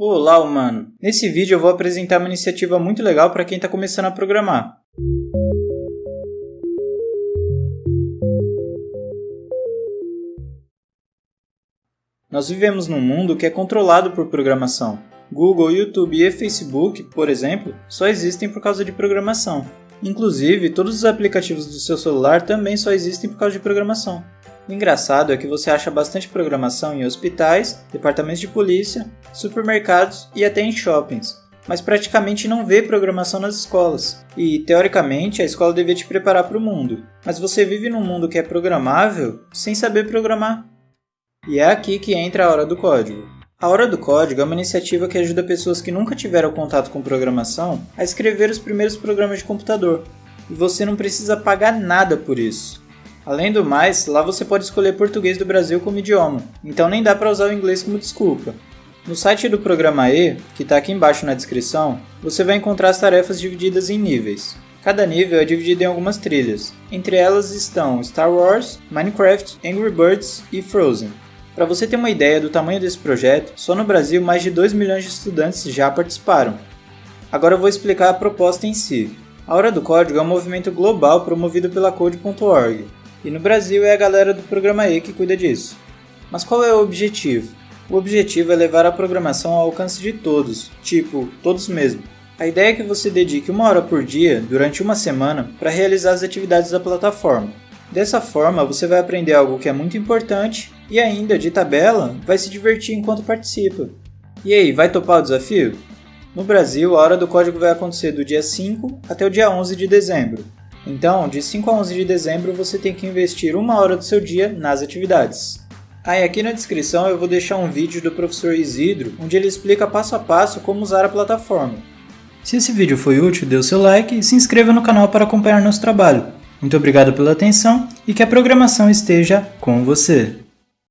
Olá, humano! Nesse vídeo eu vou apresentar uma iniciativa muito legal para quem está começando a programar. Nós vivemos num mundo que é controlado por programação. Google, YouTube e Facebook, por exemplo, só existem por causa de programação. Inclusive, todos os aplicativos do seu celular também só existem por causa de programação. O engraçado é que você acha bastante programação em hospitais, departamentos de polícia, supermercados e até em shoppings, mas praticamente não vê programação nas escolas. E, teoricamente, a escola devia te preparar para o mundo, mas você vive num mundo que é programável sem saber programar. E é aqui que entra a Hora do Código. A Hora do Código é uma iniciativa que ajuda pessoas que nunca tiveram contato com programação a escrever os primeiros programas de computador. E você não precisa pagar nada por isso. Além do mais, lá você pode escolher português do Brasil como idioma, então nem dá para usar o inglês como desculpa. No site do Programa E, que está aqui embaixo na descrição, você vai encontrar as tarefas divididas em níveis. Cada nível é dividido em algumas trilhas. Entre elas estão Star Wars, Minecraft, Angry Birds e Frozen. Para você ter uma ideia do tamanho desse projeto, só no Brasil mais de 2 milhões de estudantes já participaram. Agora eu vou explicar a proposta em si. A Hora do Código é um movimento global promovido pela Code.org, e no Brasil é a galera do Programa E que cuida disso. Mas qual é o objetivo? O objetivo é levar a programação ao alcance de todos, tipo, todos mesmo. A ideia é que você dedique uma hora por dia, durante uma semana, para realizar as atividades da plataforma. Dessa forma, você vai aprender algo que é muito importante e ainda, de tabela, vai se divertir enquanto participa. E aí, vai topar o desafio? No Brasil, a Hora do Código vai acontecer do dia 5 até o dia 11 de dezembro. Então, de 5 a 11 de dezembro, você tem que investir uma hora do seu dia nas atividades. Ah, e aqui na descrição eu vou deixar um vídeo do professor Isidro, onde ele explica passo a passo como usar a plataforma. Se esse vídeo foi útil, dê o seu like e se inscreva no canal para acompanhar nosso trabalho. Muito obrigado pela atenção e que a programação esteja com você!